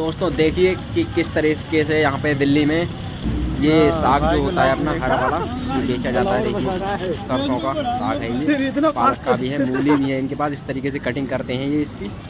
दोस्तों देखिए कि किस तरीके से यहाँ पे दिल्ली में ये साग जो होता है अपना हरा वाला ये बेचा जाता है देखिए सरसों का साग है ये पालक का भी है मूली भी है इनके पास इस तरीके से कटिंग करते हैं ये इसकी।